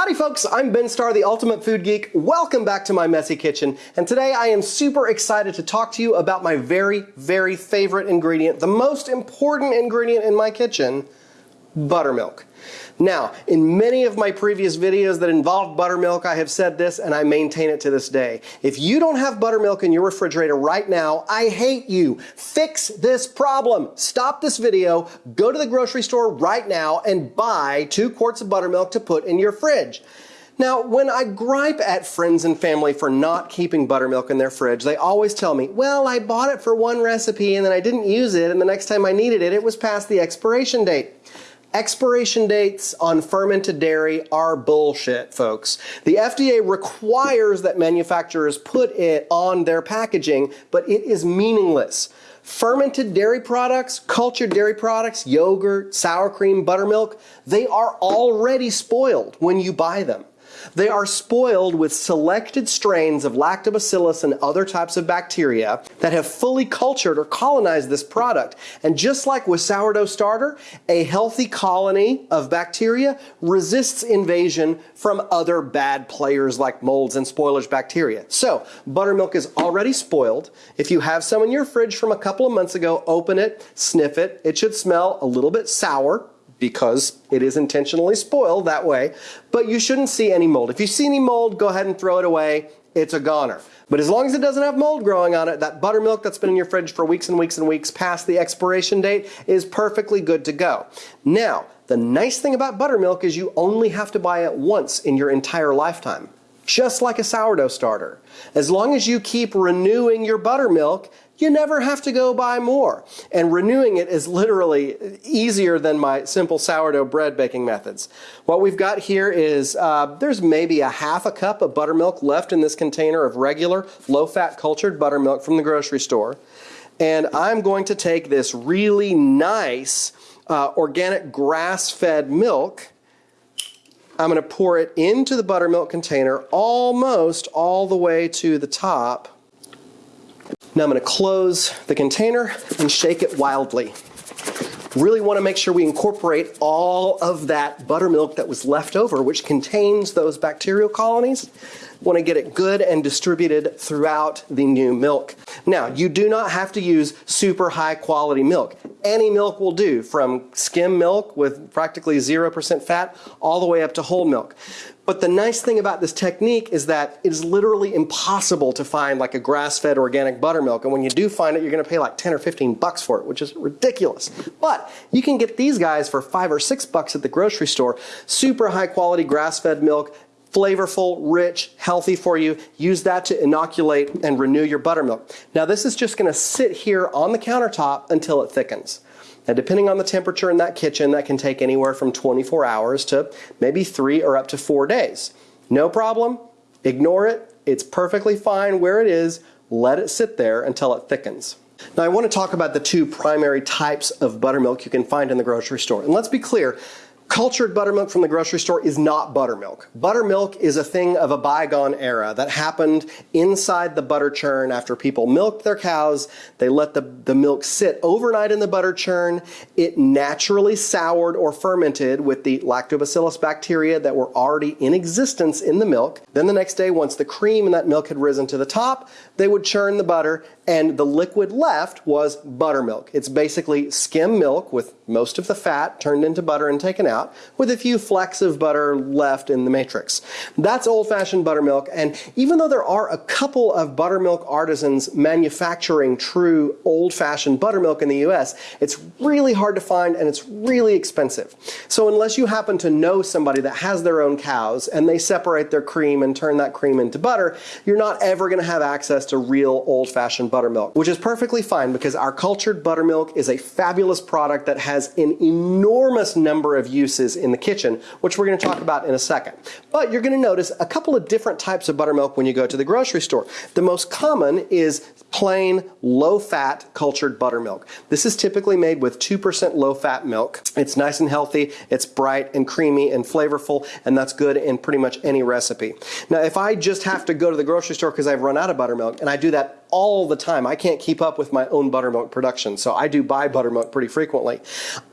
Howdy folks, I'm Ben Starr, the Ultimate Food Geek. Welcome back to my messy kitchen. And today I am super excited to talk to you about my very, very favorite ingredient, the most important ingredient in my kitchen, buttermilk. Now, in many of my previous videos that involved buttermilk, I have said this and I maintain it to this day. If you don't have buttermilk in your refrigerator right now, I hate you. Fix this problem. Stop this video, go to the grocery store right now and buy two quarts of buttermilk to put in your fridge. Now, when I gripe at friends and family for not keeping buttermilk in their fridge, they always tell me, well, I bought it for one recipe and then I didn't use it and the next time I needed it, it was past the expiration date. Expiration dates on fermented dairy are bullshit, folks. The FDA requires that manufacturers put it on their packaging, but it is meaningless. Fermented dairy products, cultured dairy products, yogurt, sour cream, buttermilk, they are already spoiled when you buy them. They are spoiled with selected strains of lactobacillus and other types of bacteria that have fully cultured or colonized this product. And just like with sourdough starter, a healthy colony of bacteria resists invasion from other bad players like molds and spoilage bacteria. So, buttermilk is already spoiled. If you have some in your fridge from a couple of months ago, open it, sniff it. It should smell a little bit sour because it is intentionally spoiled that way, but you shouldn't see any mold. If you see any mold, go ahead and throw it away. It's a goner. But as long as it doesn't have mold growing on it, that buttermilk that's been in your fridge for weeks and weeks and weeks past the expiration date is perfectly good to go. Now, the nice thing about buttermilk is you only have to buy it once in your entire lifetime just like a sourdough starter. As long as you keep renewing your buttermilk, you never have to go buy more. And renewing it is literally easier than my simple sourdough bread baking methods. What we've got here is uh, there's maybe a half a cup of buttermilk left in this container of regular low-fat cultured buttermilk from the grocery store. And I'm going to take this really nice uh, organic grass-fed milk I'm going to pour it into the buttermilk container almost all the way to the top now I'm going to close the container and shake it wildly. Really want to make sure we incorporate all of that buttermilk that was left over, which contains those bacterial colonies. Want to get it good and distributed throughout the new milk. Now, you do not have to use super high quality milk. Any milk will do, from skim milk with practically 0% fat all the way up to whole milk. But the nice thing about this technique is that it is literally impossible to find like a grass-fed organic buttermilk. And when you do find it, you're going to pay like 10 or 15 bucks for it, which is ridiculous. But you can get these guys for five or six bucks at the grocery store. Super high quality grass-fed milk, flavorful, rich, healthy for you. Use that to inoculate and renew your buttermilk. Now this is just going to sit here on the countertop until it thickens. Now, depending on the temperature in that kitchen, that can take anywhere from 24 hours to maybe three or up to four days. No problem. Ignore it. It's perfectly fine where it is. Let it sit there until it thickens. Now, I want to talk about the two primary types of buttermilk you can find in the grocery store. And let's be clear, Cultured buttermilk from the grocery store is not buttermilk. Buttermilk is a thing of a bygone era that happened inside the butter churn after people milked their cows. They let the, the milk sit overnight in the butter churn. It naturally soured or fermented with the lactobacillus bacteria that were already in existence in the milk. Then the next day, once the cream in that milk had risen to the top, they would churn the butter and the liquid left was buttermilk. It's basically skim milk with most of the fat turned into butter and taken out, with a few flecks of butter left in the matrix. That's old-fashioned buttermilk, and even though there are a couple of buttermilk artisans manufacturing true old-fashioned buttermilk in the US, it's really hard to find and it's really expensive. So unless you happen to know somebody that has their own cows and they separate their cream and turn that cream into butter, you're not ever going to have access to real old-fashioned buttermilk buttermilk, which is perfectly fine because our cultured buttermilk is a fabulous product that has an enormous number of uses in the kitchen, which we're going to talk about in a second. But you're going to notice a couple of different types of buttermilk when you go to the grocery store. The most common is plain low-fat cultured buttermilk. This is typically made with 2% low-fat milk. It's nice and healthy, it's bright and creamy and flavorful, and that's good in pretty much any recipe. Now, if I just have to go to the grocery store because I've run out of buttermilk, and I do that all the time. I can't keep up with my own buttermilk production, so I do buy buttermilk pretty frequently.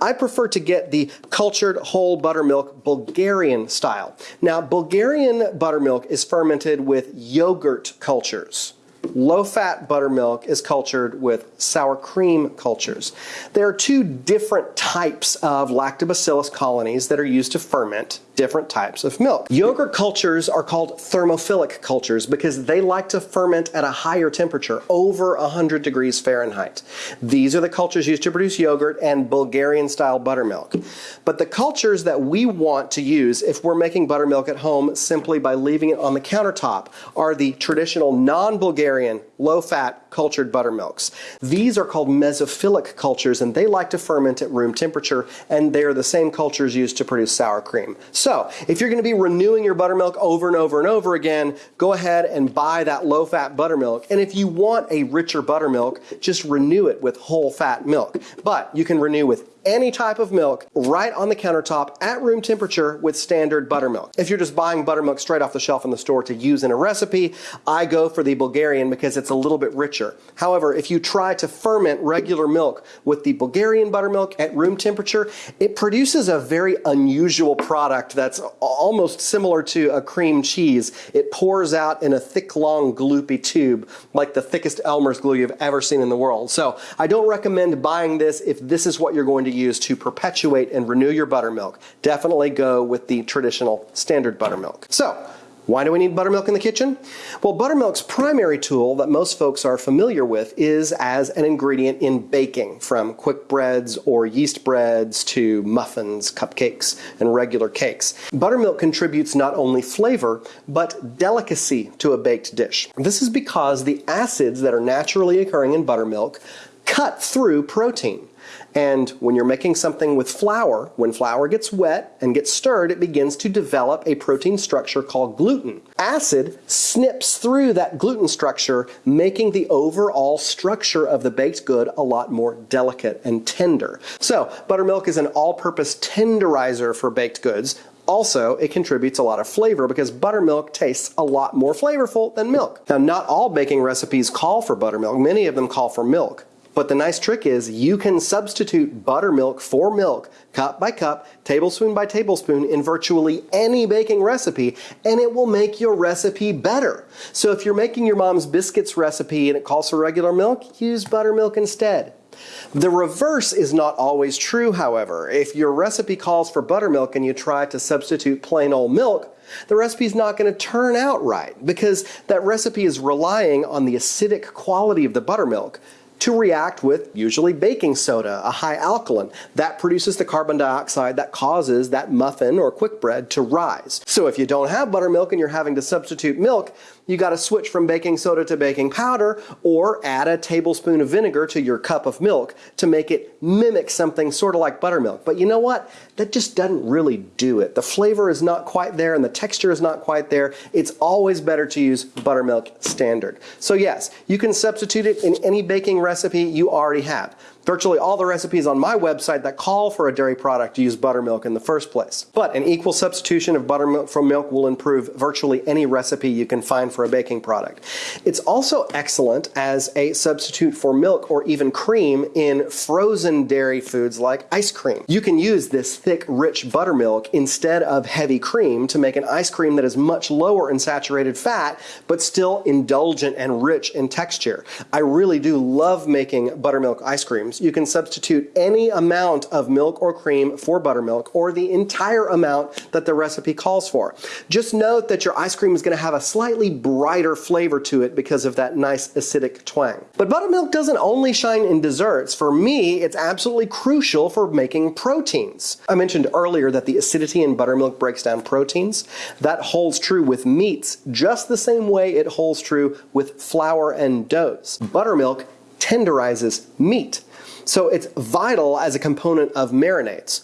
I prefer to get the cultured whole buttermilk Bulgarian style. Now, Bulgarian buttermilk is fermented with yogurt cultures. Low-fat buttermilk is cultured with sour cream cultures. There are two different types of lactobacillus colonies that are used to ferment different types of milk. Yogurt cultures are called thermophilic cultures because they like to ferment at a higher temperature, over 100 degrees Fahrenheit. These are the cultures used to produce yogurt and Bulgarian style buttermilk. But the cultures that we want to use if we're making buttermilk at home simply by leaving it on the countertop are the traditional non-Bulgarian low-fat cultured buttermilks. These are called mesophilic cultures and they like to ferment at room temperature and they are the same cultures used to produce sour cream. So if you're going to be renewing your buttermilk over and over and over again, go ahead and buy that low-fat buttermilk. And if you want a richer buttermilk, just renew it with whole fat milk. But you can renew with any type of milk right on the countertop at room temperature with standard buttermilk. If you're just buying buttermilk straight off the shelf in the store to use in a recipe, I go for the Bulgarian because it's a little bit richer. However, if you try to ferment regular milk with the Bulgarian buttermilk at room temperature, it produces a very unusual product that's almost similar to a cream cheese. It pours out in a thick, long, gloopy tube, like the thickest Elmer's glue you've ever seen in the world. So I don't recommend buying this if this is what you're going to use to perpetuate and renew your buttermilk. Definitely go with the traditional standard buttermilk. So, why do we need buttermilk in the kitchen? Well, buttermilk's primary tool that most folks are familiar with is as an ingredient in baking, from quick breads or yeast breads to muffins, cupcakes, and regular cakes. Buttermilk contributes not only flavor, but delicacy to a baked dish. This is because the acids that are naturally occurring in buttermilk cut through protein. And when you're making something with flour, when flour gets wet and gets stirred, it begins to develop a protein structure called gluten. Acid snips through that gluten structure, making the overall structure of the baked good a lot more delicate and tender. So, buttermilk is an all-purpose tenderizer for baked goods, also, it contributes a lot of flavor because buttermilk tastes a lot more flavorful than milk. Now, not all baking recipes call for buttermilk. Many of them call for milk. But the nice trick is you can substitute buttermilk for milk, cup by cup, tablespoon by tablespoon in virtually any baking recipe, and it will make your recipe better. So if you're making your mom's biscuits recipe and it calls for regular milk, use buttermilk instead. The reverse is not always true, however. If your recipe calls for buttermilk and you try to substitute plain old milk, the recipe is not going to turn out right because that recipe is relying on the acidic quality of the buttermilk to react with usually baking soda, a high alkaline. That produces the carbon dioxide that causes that muffin or quick bread to rise. So if you don't have buttermilk and you're having to substitute milk, you got to switch from baking soda to baking powder or add a tablespoon of vinegar to your cup of milk to make it mimic something sort of like buttermilk. But you know what? That just doesn't really do it. The flavor is not quite there and the texture is not quite there. It's always better to use buttermilk standard. So yes, you can substitute it in any baking recipe you already have. Virtually all the recipes on my website that call for a dairy product use buttermilk in the first place. But an equal substitution of buttermilk from milk will improve virtually any recipe you can find for a baking product. It's also excellent as a substitute for milk or even cream in frozen dairy foods like ice cream. You can use this thick, rich buttermilk instead of heavy cream to make an ice cream that is much lower in saturated fat, but still indulgent and rich in texture. I really do love making buttermilk ice creams you can substitute any amount of milk or cream for buttermilk or the entire amount that the recipe calls for. Just note that your ice cream is going to have a slightly brighter flavor to it because of that nice acidic twang. But buttermilk doesn't only shine in desserts. For me, it's absolutely crucial for making proteins. I mentioned earlier that the acidity in buttermilk breaks down proteins. That holds true with meats just the same way it holds true with flour and doughs. Buttermilk tenderizes meat. So it's vital as a component of marinades.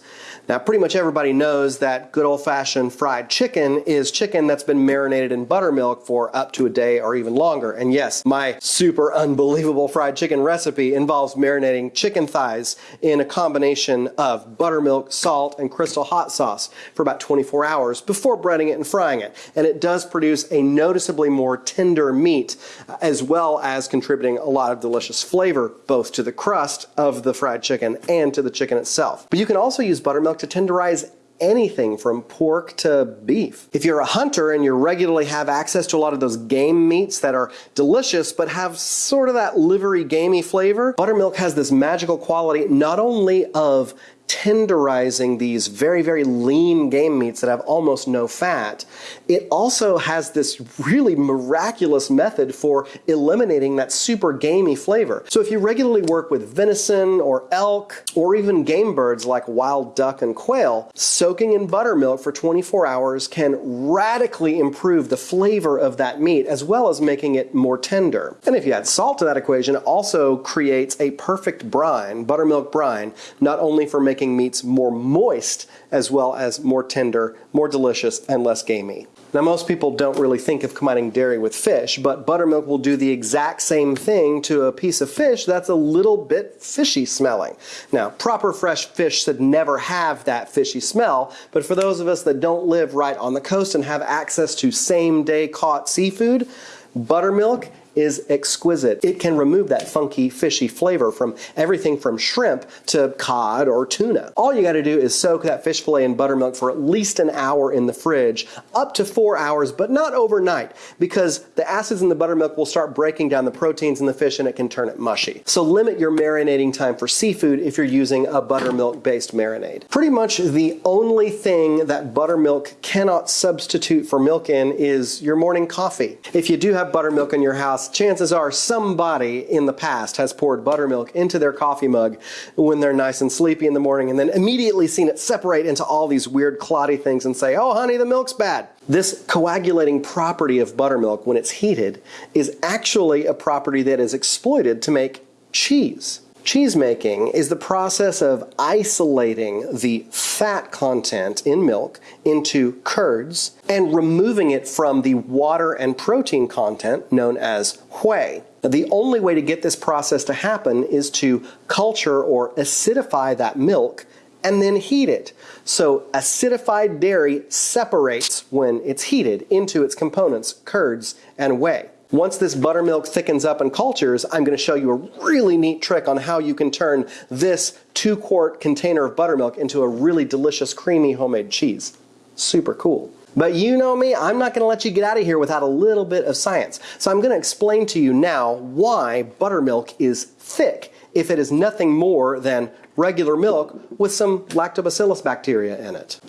Now, pretty much everybody knows that good old fashioned fried chicken is chicken that's been marinated in buttermilk for up to a day or even longer. And yes, my super unbelievable fried chicken recipe involves marinating chicken thighs in a combination of buttermilk, salt, and crystal hot sauce for about 24 hours before breading it and frying it. And it does produce a noticeably more tender meat uh, as well as contributing a lot of delicious flavor both to the crust of the fried chicken and to the chicken itself. But you can also use buttermilk to tenderize anything from pork to beef. If you're a hunter and you regularly have access to a lot of those game meats that are delicious but have sort of that livery gamey flavor, buttermilk has this magical quality not only of tenderizing these very, very lean game meats that have almost no fat, it also has this really miraculous method for eliminating that super gamey flavor. So if you regularly work with venison or elk or even game birds like wild duck and quail, soaking in buttermilk for 24 hours can radically improve the flavor of that meat as well as making it more tender. And if you add salt to that equation, it also creates a perfect brine, buttermilk brine, not only for making meats more moist as well as more tender, more delicious, and less gamey. Now, most people don't really think of combining dairy with fish, but buttermilk will do the exact same thing to a piece of fish that's a little bit fishy smelling. Now, proper fresh fish should never have that fishy smell, but for those of us that don't live right on the coast and have access to same day caught seafood, buttermilk is exquisite. It can remove that funky, fishy flavor from everything from shrimp to cod or tuna. All you got to do is soak that fish fillet in buttermilk for at least an hour in the fridge, up to four hours, but not overnight, because the acids in the buttermilk will start breaking down the proteins in the fish and it can turn it mushy. So limit your marinating time for seafood if you're using a buttermilk based marinade. Pretty much the only thing that buttermilk cannot substitute for milk in is your morning coffee. If you do have buttermilk in your house, chances are somebody in the past has poured buttermilk into their coffee mug when they're nice and sleepy in the morning and then immediately seen it separate into all these weird clotty things and say, oh honey, the milk's bad. This coagulating property of buttermilk when it's heated is actually a property that is exploited to make cheese. Cheese making is the process of isolating the fat content in milk into curds and removing it from the water and protein content known as whey. The only way to get this process to happen is to culture or acidify that milk and then heat it. So acidified dairy separates when it's heated into its components, curds and whey. Once this buttermilk thickens up and cultures, I'm going to show you a really neat trick on how you can turn this two quart container of buttermilk into a really delicious creamy homemade cheese. Super cool. But you know me, I'm not going to let you get out of here without a little bit of science. So I'm going to explain to you now why buttermilk is thick if it is nothing more than regular milk with some lactobacillus bacteria in it.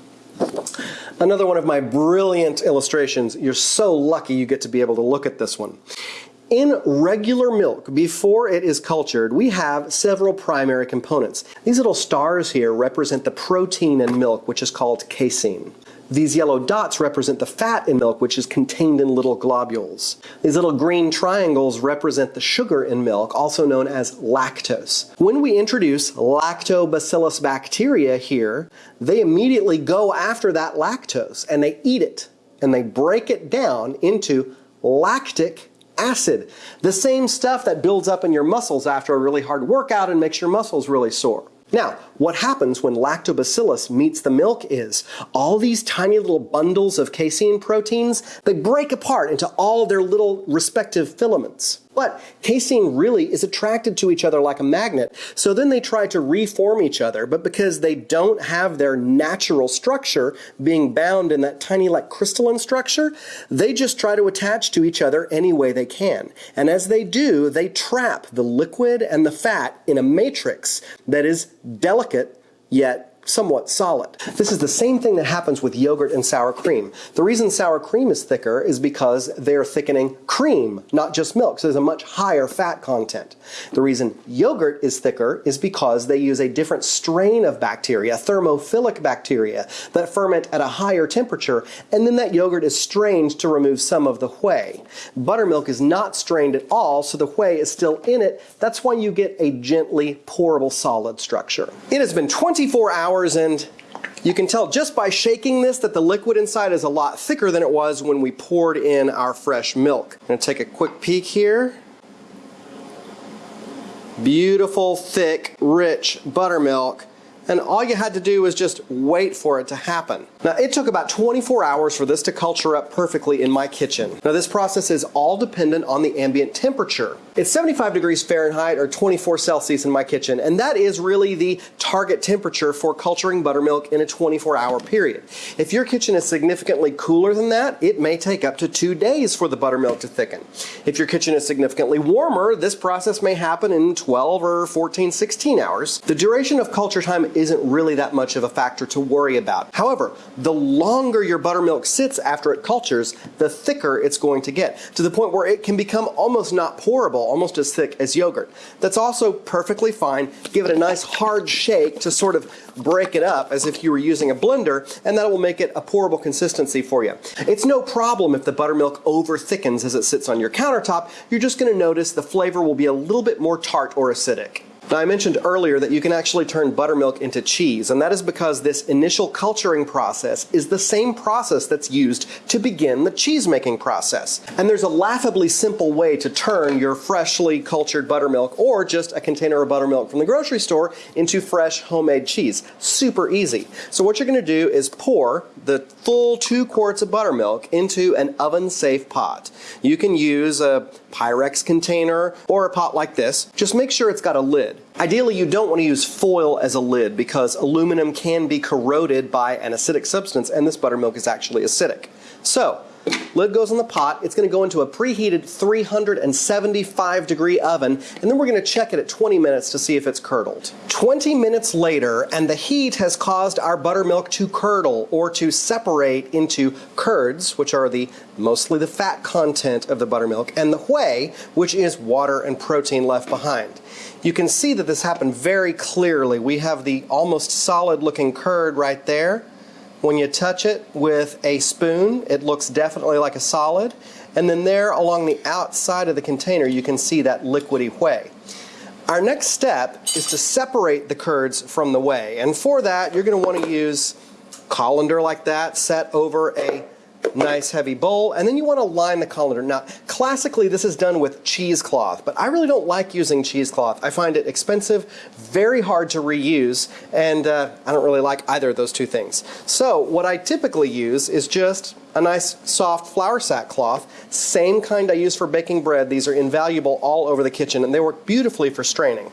Another one of my brilliant illustrations. You're so lucky you get to be able to look at this one. In regular milk, before it is cultured, we have several primary components. These little stars here represent the protein in milk, which is called casein. These yellow dots represent the fat in milk, which is contained in little globules. These little green triangles represent the sugar in milk, also known as lactose. When we introduce lactobacillus bacteria here, they immediately go after that lactose and they eat it and they break it down into lactic acid. The same stuff that builds up in your muscles after a really hard workout and makes your muscles really sore. Now, what happens when lactobacillus meets the milk is all these tiny little bundles of casein proteins, they break apart into all their little respective filaments. But casein really is attracted to each other like a magnet. So then they try to reform each other, but because they don't have their natural structure being bound in that tiny like crystalline structure, they just try to attach to each other any way they can. And as they do, they trap the liquid and the fat in a matrix that is delicate yet somewhat solid. This is the same thing that happens with yogurt and sour cream. The reason sour cream is thicker is because they're thickening cream, not just milk, so there's a much higher fat content. The reason yogurt is thicker is because they use a different strain of bacteria, thermophilic bacteria, that ferment at a higher temperature, and then that yogurt is strained to remove some of the whey. Buttermilk is not strained at all, so the whey is still in it. That's why you get a gently pourable solid structure. It has been 24 hours hours and You can tell just by shaking this that the liquid inside is a lot thicker than it was when we poured in our fresh milk. I'm going to take a quick peek here. Beautiful, thick, rich buttermilk and all you had to do was just wait for it to happen. Now it took about 24 hours for this to culture up perfectly in my kitchen. Now this process is all dependent on the ambient temperature. It's 75 degrees Fahrenheit or 24 Celsius in my kitchen and that is really the target temperature for culturing buttermilk in a 24 hour period. If your kitchen is significantly cooler than that, it may take up to two days for the buttermilk to thicken. If your kitchen is significantly warmer, this process may happen in 12 or 14, 16 hours. The duration of culture time isn't really that much of a factor to worry about. However, the longer your buttermilk sits after it cultures, the thicker it's going to get, to the point where it can become almost not pourable, almost as thick as yogurt. That's also perfectly fine. Give it a nice hard shake to sort of break it up as if you were using a blender, and that will make it a pourable consistency for you. It's no problem if the buttermilk over thickens as it sits on your countertop. You're just going to notice the flavor will be a little bit more tart or acidic. Now I mentioned earlier that you can actually turn buttermilk into cheese, and that is because this initial culturing process is the same process that's used to begin the cheese making process. And there's a laughably simple way to turn your freshly cultured buttermilk or just a container of buttermilk from the grocery store into fresh homemade cheese. Super easy. So what you're going to do is pour the full two quarts of buttermilk into an oven safe pot. You can use a Pyrex container or a pot like this. Just make sure it's got a lid. Ideally, you don't want to use foil as a lid because aluminum can be corroded by an acidic substance and this buttermilk is actually acidic. So, Lid goes in the pot. It's going to go into a preheated 375 degree oven, and then we're going to check it at 20 minutes to see if it's curdled. 20 minutes later, and the heat has caused our buttermilk to curdle or to separate into curds, which are the mostly the fat content of the buttermilk, and the whey, which is water and protein left behind. You can see that this happened very clearly. We have the almost solid looking curd right there. When you touch it with a spoon, it looks definitely like a solid. And then there along the outside of the container, you can see that liquidy whey. Our next step is to separate the curds from the whey. And for that, you're going to want to use colander like that set over a nice heavy bowl, and then you want to line the colander. Now, classically, this is done with cheesecloth, but I really don't like using cheesecloth. I find it expensive, very hard to reuse, and uh, I don't really like either of those two things. So, what I typically use is just a nice soft flour sack cloth, same kind I use for baking bread. These are invaluable all over the kitchen, and they work beautifully for straining.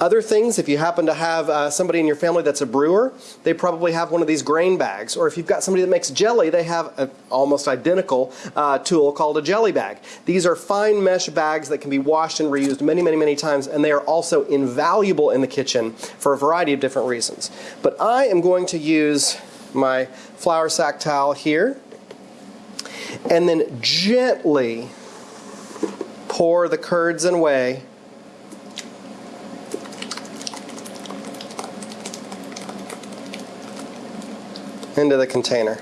Other things, if you happen to have uh, somebody in your family that's a brewer, they probably have one of these grain bags. Or if you've got somebody that makes jelly, they have an almost identical uh, tool called a jelly bag. These are fine mesh bags that can be washed and reused many, many, many times, and they are also invaluable in the kitchen for a variety of different reasons. But I am going to use my flour sack towel here and then gently pour the curds and whey into the container.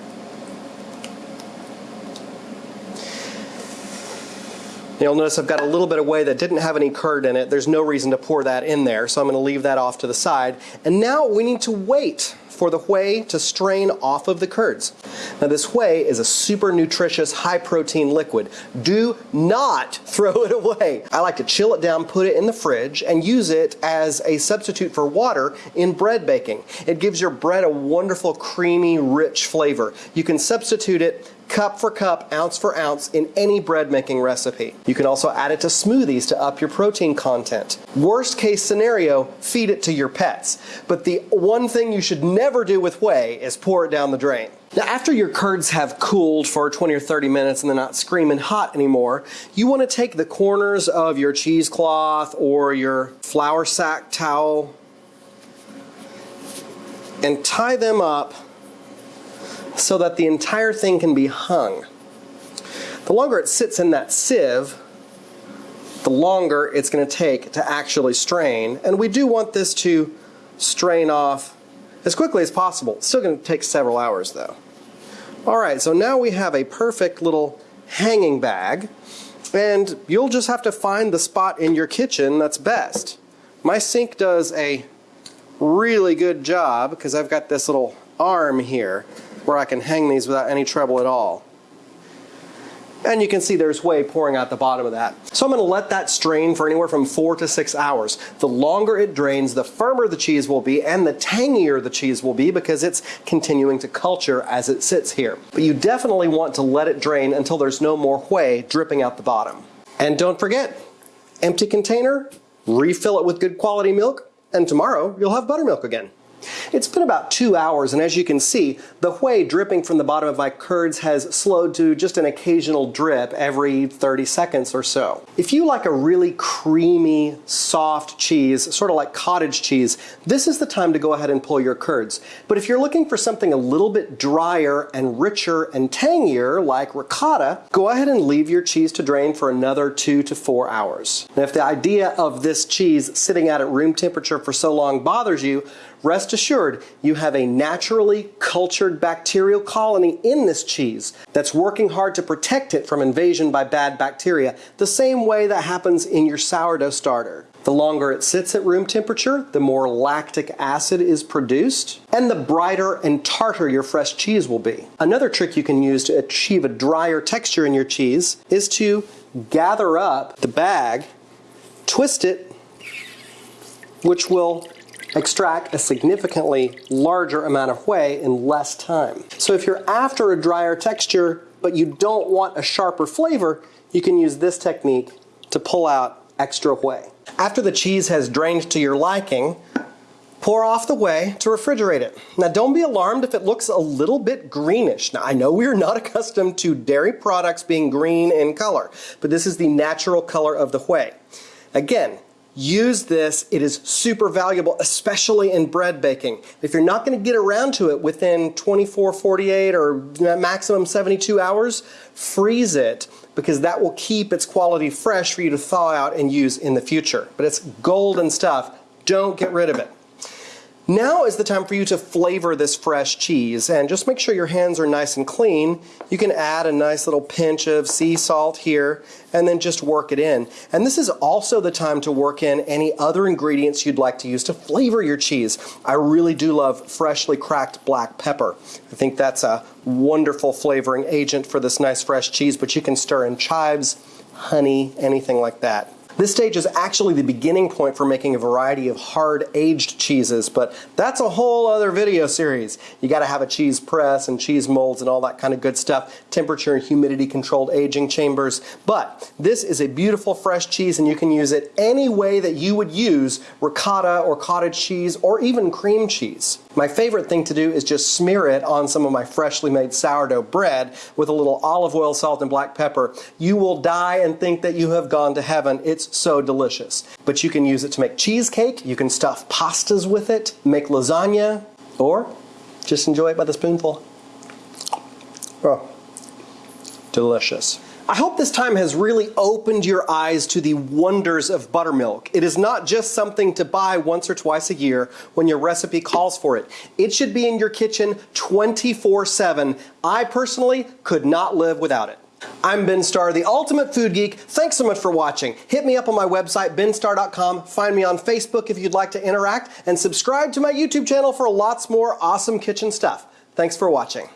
You'll notice I've got a little bit of whey that didn't have any curd in it. There's no reason to pour that in there, so I'm going to leave that off to the side. And now we need to wait for the whey to strain off of the curds. Now this whey is a super nutritious, high protein liquid. Do not throw it away. I like to chill it down, put it in the fridge, and use it as a substitute for water in bread baking. It gives your bread a wonderful, creamy, rich flavor. You can substitute it cup for cup, ounce for ounce in any bread making recipe. You can also add it to smoothies to up your protein content. Worst case scenario, feed it to your pets. But the one thing you should never do with whey is pour it down the drain. Now after your curds have cooled for 20 or 30 minutes and they're not screaming hot anymore, you want to take the corners of your cheesecloth or your flour sack towel and tie them up so that the entire thing can be hung. The longer it sits in that sieve, the longer it's going to take to actually strain. And we do want this to strain off as quickly as possible. It's still going to take several hours though. Alright, so now we have a perfect little hanging bag. And you'll just have to find the spot in your kitchen that's best. My sink does a really good job because I've got this little arm here where I can hang these without any trouble at all. And you can see there's whey pouring out the bottom of that. So I'm going to let that strain for anywhere from four to six hours. The longer it drains, the firmer the cheese will be and the tangier the cheese will be because it's continuing to culture as it sits here. But you definitely want to let it drain until there's no more whey dripping out the bottom. And don't forget, empty container, refill it with good quality milk, and tomorrow you'll have buttermilk again. It's been about two hours, and as you can see, the whey dripping from the bottom of my curds has slowed to just an occasional drip every 30 seconds or so. If you like a really creamy, soft cheese, sort of like cottage cheese, this is the time to go ahead and pull your curds. But if you're looking for something a little bit drier and richer and tangier, like ricotta, go ahead and leave your cheese to drain for another two to four hours. Now, if the idea of this cheese sitting out at room temperature for so long bothers you, Rest assured, you have a naturally cultured bacterial colony in this cheese that's working hard to protect it from invasion by bad bacteria, the same way that happens in your sourdough starter. The longer it sits at room temperature, the more lactic acid is produced, and the brighter and tarter your fresh cheese will be. Another trick you can use to achieve a drier texture in your cheese is to gather up the bag, twist it, which will extract a significantly larger amount of whey in less time. So if you're after a drier texture, but you don't want a sharper flavor, you can use this technique to pull out extra whey. After the cheese has drained to your liking, pour off the whey to refrigerate it. Now don't be alarmed if it looks a little bit greenish. Now I know we are not accustomed to dairy products being green in color, but this is the natural color of the whey. Again, Use this. It is super valuable, especially in bread baking. If you're not going to get around to it within 24, 48, or maximum 72 hours, freeze it because that will keep its quality fresh for you to thaw out and use in the future. But it's golden stuff. Don't get rid of it. Now is the time for you to flavor this fresh cheese and just make sure your hands are nice and clean. You can add a nice little pinch of sea salt here and then just work it in. And this is also the time to work in any other ingredients you'd like to use to flavor your cheese. I really do love freshly cracked black pepper. I think that's a wonderful flavoring agent for this nice fresh cheese, but you can stir in chives, honey, anything like that. This stage is actually the beginning point for making a variety of hard aged cheeses, but that's a whole other video series. You gotta have a cheese press and cheese molds and all that kind of good stuff, temperature and humidity controlled aging chambers. But this is a beautiful fresh cheese and you can use it any way that you would use ricotta or cottage cheese or even cream cheese. My favorite thing to do is just smear it on some of my freshly made sourdough bread with a little olive oil, salt, and black pepper. You will die and think that you have gone to heaven. It's so delicious. But you can use it to make cheesecake, you can stuff pastas with it, make lasagna, or just enjoy it by the spoonful. Oh, delicious. I hope this time has really opened your eyes to the wonders of buttermilk. It is not just something to buy once or twice a year when your recipe calls for it. It should be in your kitchen 24 7. I personally could not live without it. I'm Ben Starr, the ultimate food geek. Thanks so much for watching. Hit me up on my website, benstarr.com. Find me on Facebook if you'd like to interact, and subscribe to my YouTube channel for lots more awesome kitchen stuff. Thanks for watching.